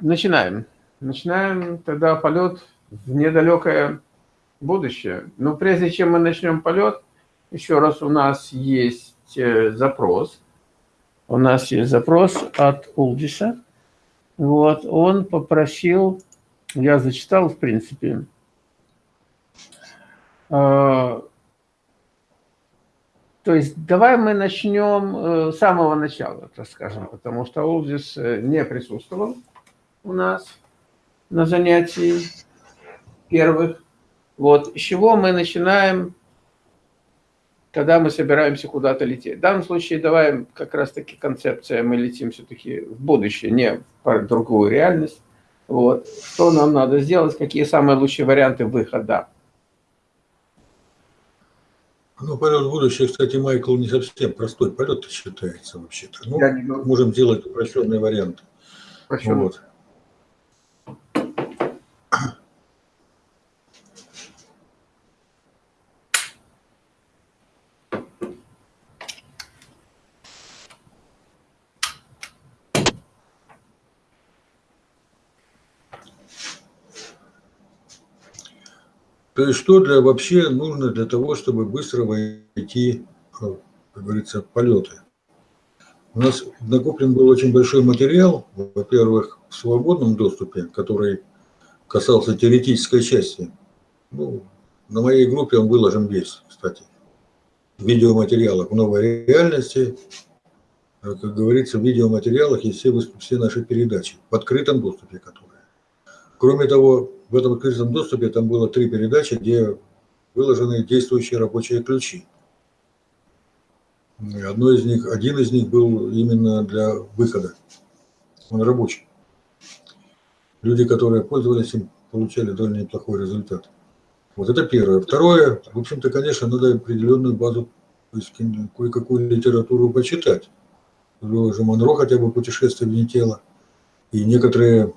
начинаем. Начинаем тогда полет в недалекое будущее. Но прежде чем мы начнем полет, еще раз у нас есть э, запрос. У нас есть запрос от Улдиса. Вот, он попросил, я зачитал, в принципе, э, то есть давай мы начнем э, с самого начала, так скажем, потому что Улдис не присутствовал у нас на занятии первых. Вот, с чего мы начинаем, когда мы собираемся куда-то лететь. В данном случае давай как раз-таки концепция, мы летим все-таки в будущее, не в другую реальность. Вот. Что нам надо сделать, какие самые лучшие варианты выхода. Ну, полет в будущее, кстати, Майкл, не совсем простой полет считается вообще-то. Ну, можем делать упрощенный вариант. Упрощенный. Вот. То есть что для, вообще нужно для того, чтобы быстро войти, как говорится, в полеты? У нас накоплен был очень большой материал, во-первых, в свободном доступе, который касался теоретической части. Ну, на моей группе он выложен весь, кстати. Видеоматериалах в новой реальности, как говорится, в видеоматериалах есть все, все наши передачи в открытом доступе, которые. Кроме того, в этом открытом доступе там было три передачи, где выложены действующие рабочие ключи. Одно из них, один из них был именно для выхода. Он рабочий. Люди, которые пользовались им, получали довольно неплохой результат. Вот это первое. Второе, в общем-то, конечно, надо определенную базу, то есть кое-какую литературу почитать. Уже Монро хотя бы «Путешествие вне тела». И некоторые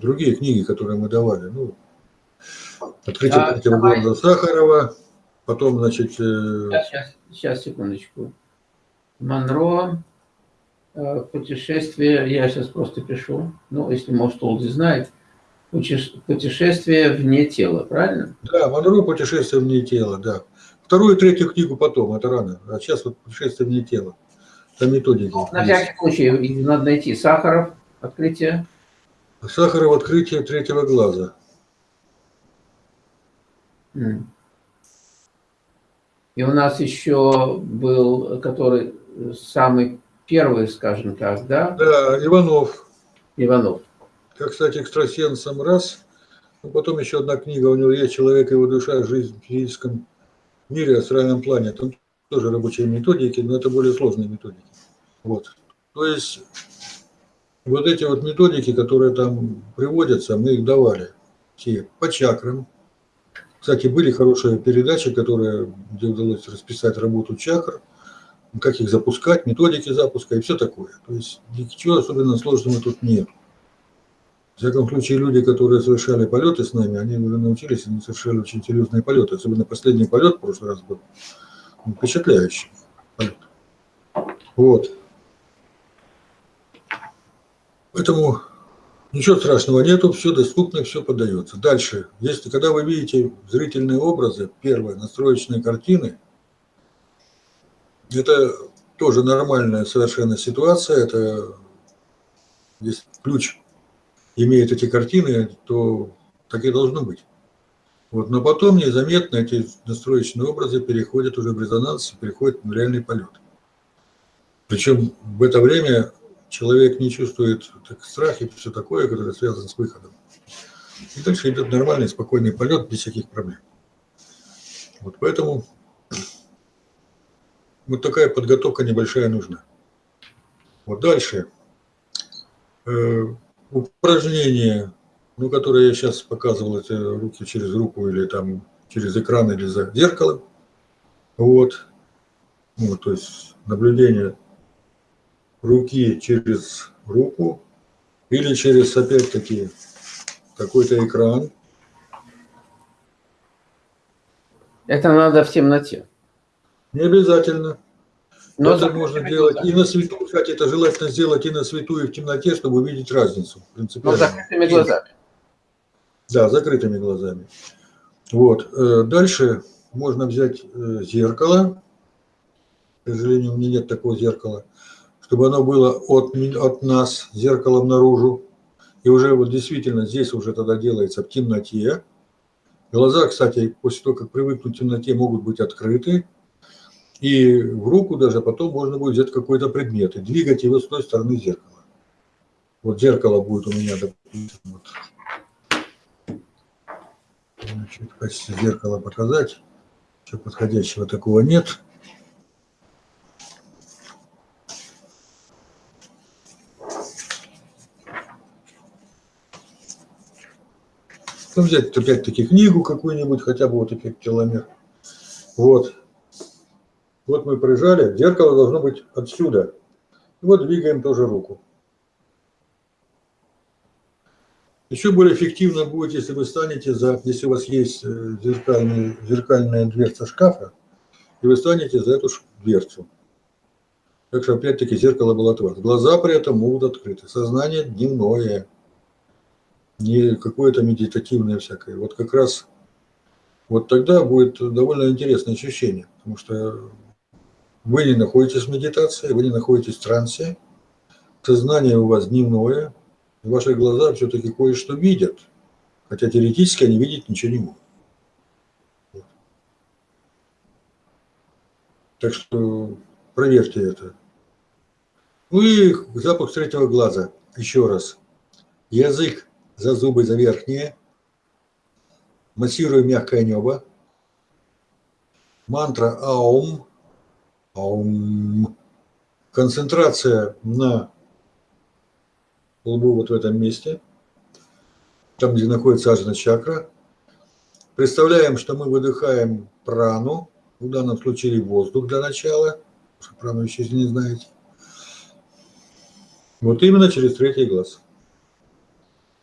другие книги, которые мы давали. Ну, открытие а, третьего города Сахарова, потом, значит... Сейчас, сейчас, сейчас, секундочку. Монро, э, путешествие, я сейчас просто пишу, ну, если, может, Олди знает, путешествие вне тела, правильно? Да, Монро «Путешествие вне тела», да. Вторую и третью книгу потом, это рано, а сейчас вот «Путешествие вне тела». Там методики. Ну, на всякий случай, надо найти Сахаров, открытие. Сахаров открытие третьего глаза. И у нас еще был, который самый первый, скажем так, да? Да, Иванов. Иванов. Как, кстати, экстрасенсом раз. Ну, потом еще одна книга у него есть «Человек и его душа. Жизнь в физическом мире, астральном плане». Там тоже рабочие методики, но это более сложные методики. Вот. То есть вот эти вот методики, которые там приводятся, мы их давали все по чакрам. Кстати, были хорошие передачи, которые, где удалось расписать работу чакр, как их запускать, методики запуска и все такое. То есть ничего особенно сложного тут нет. В всяком случае, люди, которые совершали полеты с нами, они уже научились, они совершали очень серьезные полеты. Особенно последний полет в прошлый раз был впечатляющий полет. Вот. Поэтому ничего страшного нету, все доступно, все подается. Дальше, если когда вы видите зрительные образы, первые настроечные картины, это тоже нормальная совершенно ситуация, это если ключ имеет эти картины, то так и должно быть. Вот, но потом незаметно эти настроечные образы переходят уже в резонанс, переходят в реальный полет. Причем в это время человек не чувствует так, страх и все такое, которое связано с выходом. И дальше идет нормальный, спокойный полет без всяких проблем. Вот поэтому вот такая подготовка небольшая нужна. Вот дальше. Э, упражнение, ну, которое я сейчас показывал, это руки через руку или там через экран или за зеркалом. Вот. Вот, то есть наблюдение руки через руку или через, опять-таки, какой-то экран. Это надо в темноте. Не обязательно. Но это можно делать и на свету, кстати, это желательно сделать и на свету, и в темноте, чтобы увидеть разницу. Но принципиально. закрытыми глазами. Да, закрытыми глазами. Вот. э, Дальше можно взять э, зеркало. К сожалению, у меня нет такого зеркала. Чтобы оно было от, от нас, зеркалом наружу. И уже вот действительно здесь уже тогда делается в темноте. Глаза, кстати, после того, как привыкнут к темноте, могут быть открыты. И в руку даже потом можно будет взять какой-то предмет и двигать его с той стороны зеркала. Вот зеркало будет у меня, допустим, вот Значит, зеркало показать. Ничего подходящего такого нет. Ну, взять опять-таки книгу какую-нибудь, хотя бы вот эффект теломер. Вот. Вот мы прижали. Зеркало должно быть отсюда. Вот двигаем тоже руку. Еще более эффективно будет, если вы станете за, если у вас есть э, зеркальный, зеркальная дверца шкафа, и вы станете за эту дверцу. Так что, опять-таки, зеркало было от вас. Глаза при этом могут открыты. Сознание дневное, не какое-то медитативное всякое. Вот как раз вот тогда будет довольно интересное ощущение, потому что вы не находитесь в медитации, вы не находитесь в трансе, сознание у вас дневное, и ваши глаза все-таки кое-что видят, хотя теоретически они видеть ничего не могут. Так что проверьте это. Ну и запах третьего глаза. Еще раз. Язык за зубы, за верхние. Массируем мягкое небо. Мантра Аум. Аум. Концентрация на лбу вот в этом месте, там, где находится ажна чакра. Представляем, что мы выдыхаем прану, в данном случае воздух для начала, прану еще не знаете. Вот именно через третий глаз.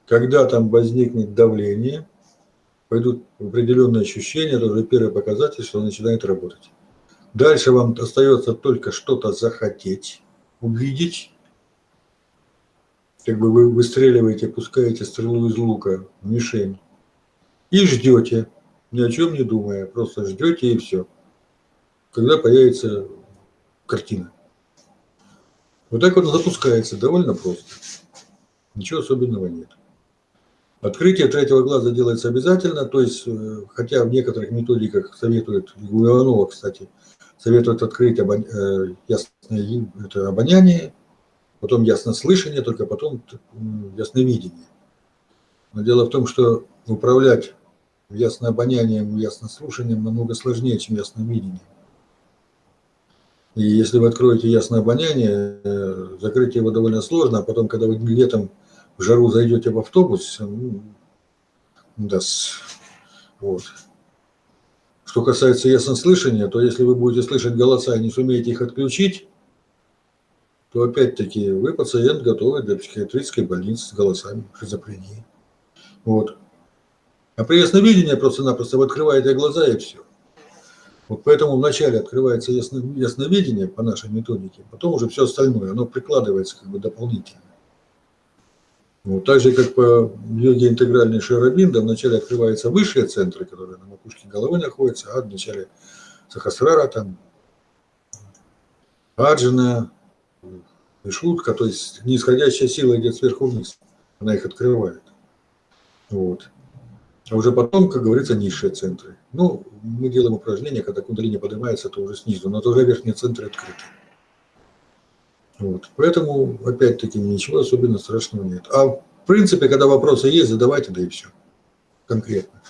Когда там возникнет давление, пойдут определенные ощущения, это уже первый показатель, что начинает работать. Дальше вам остается только что-то захотеть, увидеть, как бы вы выстреливаете, пускаете стрелу из лука в мишень и ждете, ни о чем не думая, просто ждете и все. Когда появится картина. Вот так вот запускается, довольно просто. Ничего особенного нет. Открытие третьего глаза делается обязательно, то есть, э, хотя в некоторых методиках советуют, у кстати, советуют открыть обон- э, ясное это обоняние, потом яснослышание, только потом ясновидение. Но дело в том, что управлять яснообонянием и яснослушанием намного сложнее, чем ясновидением. И если вы откроете ясное обоняние, э, закрыть его довольно сложно, а потом, когда вы летом в жару зайдете в автобус, ну, да, с- вот. Что касается яснослышания, то если вы будете слышать голоса и не сумеете их отключить, то опять-таки вы пациент готовый для психиатрической больницы с голосами шизофрении. Вот. А при ясновидении просто-напросто вы открываете глаза и все. Вот поэтому вначале открывается ясно, ясновидение по нашей методике, потом уже все остальное, оно прикладывается как бы дополнительно. Вот, так же, как по йоге интегральной Шарабинда, вначале открываются высшие центры, которые на макушке головы находятся, а в начале Сахасрара, там, Аджина, Вишутка, то есть нисходящая сила идет сверху вниз, она их открывает. Вот. А уже потом, как говорится, низшие центры. Ну, мы делаем упражнения, когда кундалини поднимается, то уже снизу, но тоже верхние центры открыты. Вот. Поэтому, опять-таки, ничего особенно страшного нет. А в принципе, когда вопросы есть, задавайте, да и все. Конкретно.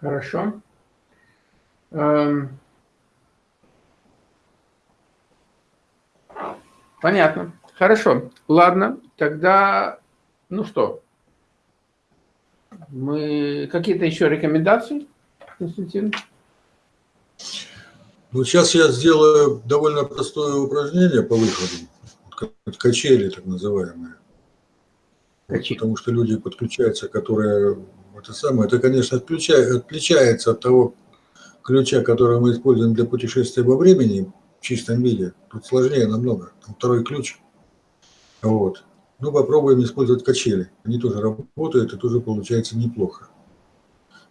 Хорошо. Эм. Понятно. Хорошо. Ладно, тогда, ну что, мы какие-то еще рекомендации, Константин? Ну, сейчас я сделаю довольно простое упражнение по выходу. Качели, так называемые. Качели. потому что люди подключаются, которые это самое, это, конечно, отличается от того, ключа, который мы используем для путешествия во времени в чистом виде, тут сложнее намного. Там второй ключ. Вот. Ну, попробуем использовать качели. Они тоже работают, и тоже получается неплохо.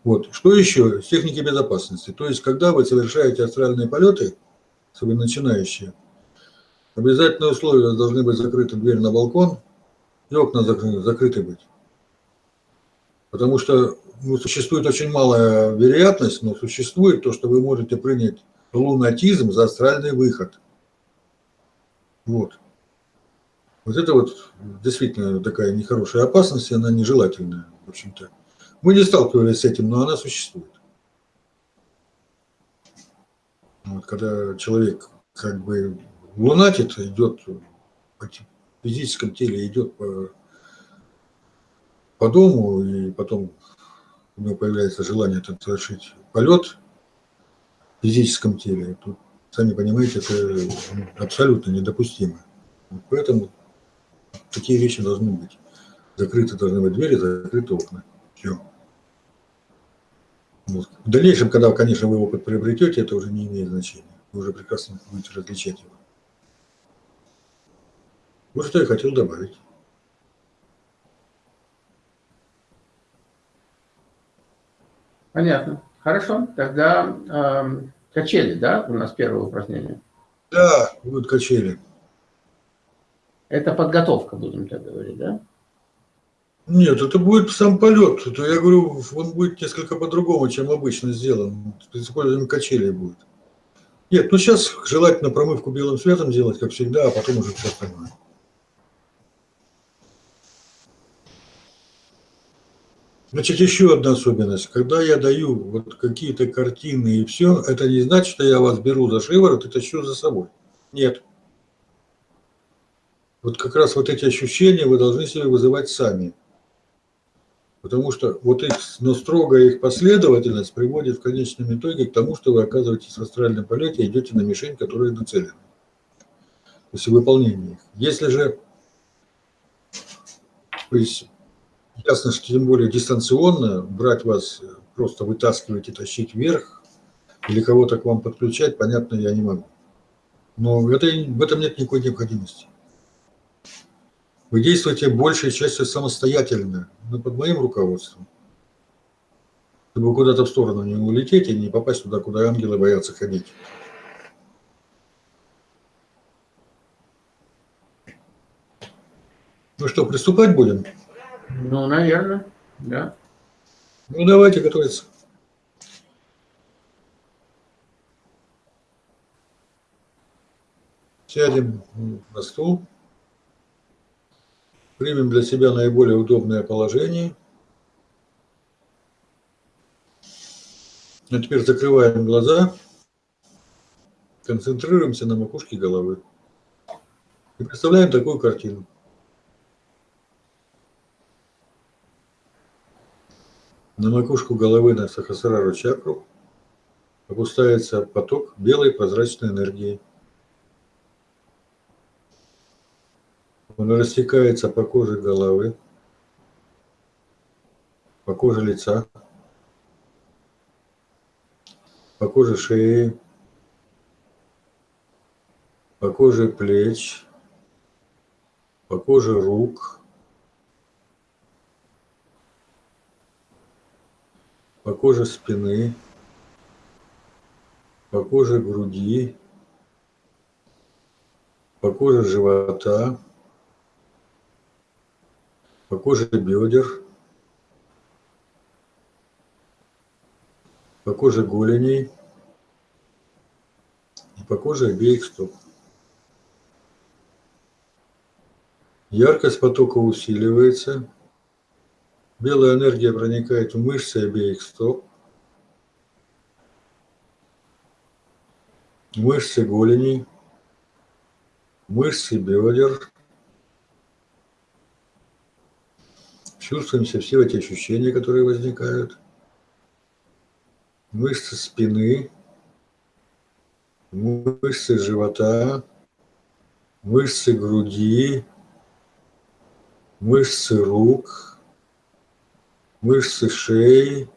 Вот. Что еще? Техники безопасности. То есть, когда вы совершаете астральные полеты, особенно начинающие, обязательное условие должны быть закрыта дверь на балкон и окна закрыты, закрыты быть. Потому что ну, существует очень малая вероятность, но существует то, что вы можете принять лунатизм за астральный выход. Вот. Вот это вот действительно такая нехорошая опасность, она нежелательная, в общем-то. Мы не сталкивались с этим, но она существует. Вот, когда человек как бы лунатит, идет в физическом теле, идет по, по дому, и потом у него появляется желание там, совершить полет в физическом теле, тут, сами понимаете, это абсолютно недопустимо. Поэтому такие вещи должны быть. Закрыты должны быть двери, закрыты окна. Все. Вот. В дальнейшем, когда, конечно, вы опыт приобретете, это уже не имеет значения. Вы уже прекрасно будете различать его. Вот что я хотел добавить. Понятно. Хорошо. Тогда э, качели, да, у нас первое упражнение? Да, будут качели. Это подготовка, будем так говорить, да? Нет, это будет сам полет. Это, я говорю, он будет несколько по-другому, чем обычно сделан. С использованием качелей будет. Нет, ну сейчас желательно промывку белым светом делать, как всегда, а потом уже все остальное. Значит, еще одна особенность. Когда я даю вот какие-то картины и все, это не значит, что я вас беру за шиворот и тащу за собой. Нет. Вот как раз вот эти ощущения вы должны себе вызывать сами. Потому что вот их, но строгая их последовательность приводит в конечном итоге к тому, что вы оказываетесь в астральном полете и идете на мишень, которая нацелена. То есть выполнение их. Если же, то есть ясно, что тем более дистанционно брать вас, просто вытаскивать и тащить вверх, или кого-то к вам подключать, понятно, я не могу. Но это, в этом нет никакой необходимости. Вы действуете большей частью самостоятельно, но под моим руководством. Чтобы куда-то в сторону не улететь и не попасть туда, куда ангелы боятся ходить. Ну что, приступать будем? Ну, наверное, да. Ну, давайте готовиться. Сядем на стул. Примем для себя наиболее удобное положение. А теперь закрываем глаза, концентрируемся на макушке головы. И представляем такую картину. На макушку головы на Сахасрару чакру опускается поток белой прозрачной энергии. Он растекается по коже головы, по коже лица, по коже шеи, по коже плеч, по коже рук, по коже спины, по коже груди, по коже живота, по коже бедер, по коже голеней и по коже обеих стоп. Яркость потока усиливается, белая энергия проникает в мышцы обеих стоп, мышцы голеней, мышцы бедер, Чувствуем все, все эти ощущения, которые возникают. Мышцы спины, мышцы живота, мышцы груди, мышцы рук, мышцы шеи,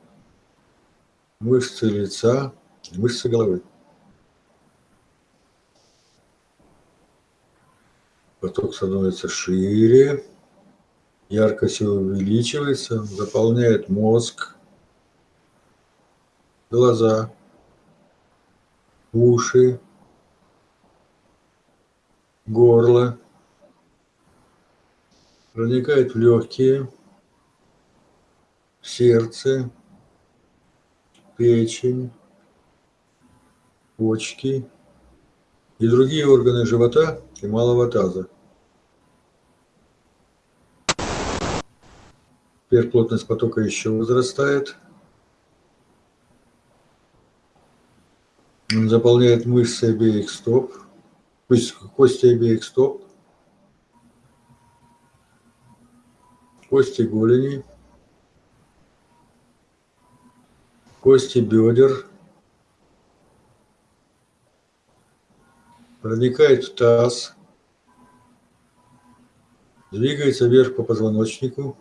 мышцы лица мышцы головы. Поток становится шире, яркость увеличивается, заполняет мозг, глаза, уши, горло, проникает в легкие, в сердце, печень, почки и другие органы живота и малого таза. Теперь плотность потока еще возрастает. Он заполняет мышцы обеих стоп, кости обеих стоп, кости голени, кости бедер, проникает в таз, двигается вверх по позвоночнику,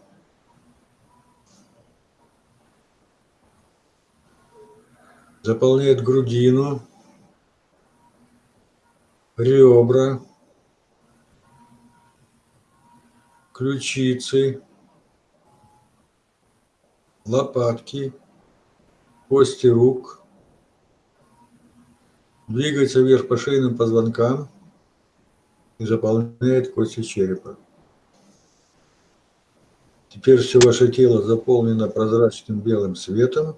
заполняет грудину, ребра, ключицы, лопатки, кости рук, двигается вверх по шейным позвонкам и заполняет кости черепа. Теперь все ваше тело заполнено прозрачным белым светом,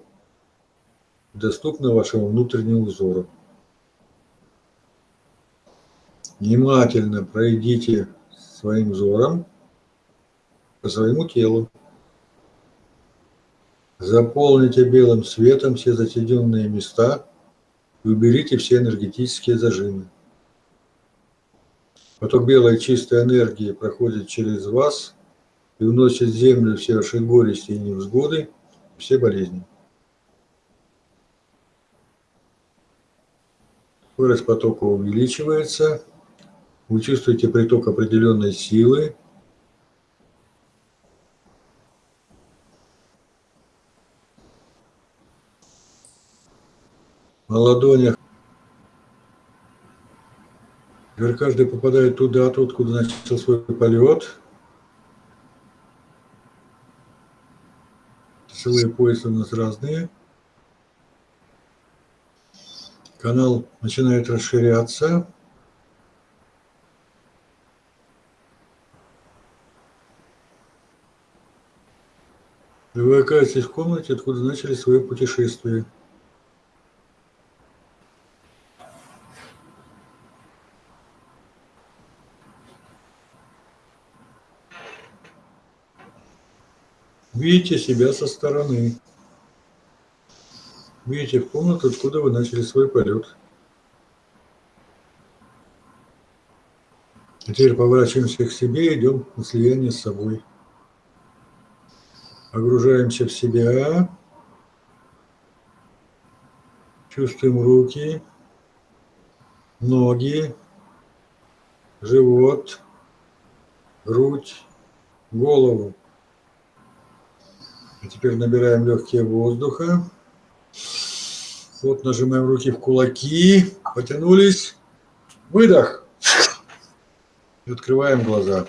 доступно вашему внутреннему взору. Внимательно пройдите своим взором по своему телу. Заполните белым светом все затененные места и уберите все энергетические зажимы. Поток белой чистой энергии проходит через вас и уносит в землю все ваши горести и невзгоды, все болезни. Скорость потока увеличивается. Вы чувствуете приток определенной силы. На ладонях. Теперь каждый попадает туда, откуда начал свой полет. Часовые поясы у нас разные канал начинает расширяться. И вы оказываетесь в комнате, откуда начали свое путешествие. Видите себя со стороны. Видите в комнату, откуда вы начали свой полет. А теперь поворачиваемся к себе и идем на слияние с собой. Погружаемся в себя. Чувствуем руки, ноги, живот, грудь, голову. А теперь набираем легкие воздуха. Вот нажимаем руки в кулаки, потянулись, выдох. И открываем глаза.